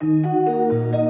Música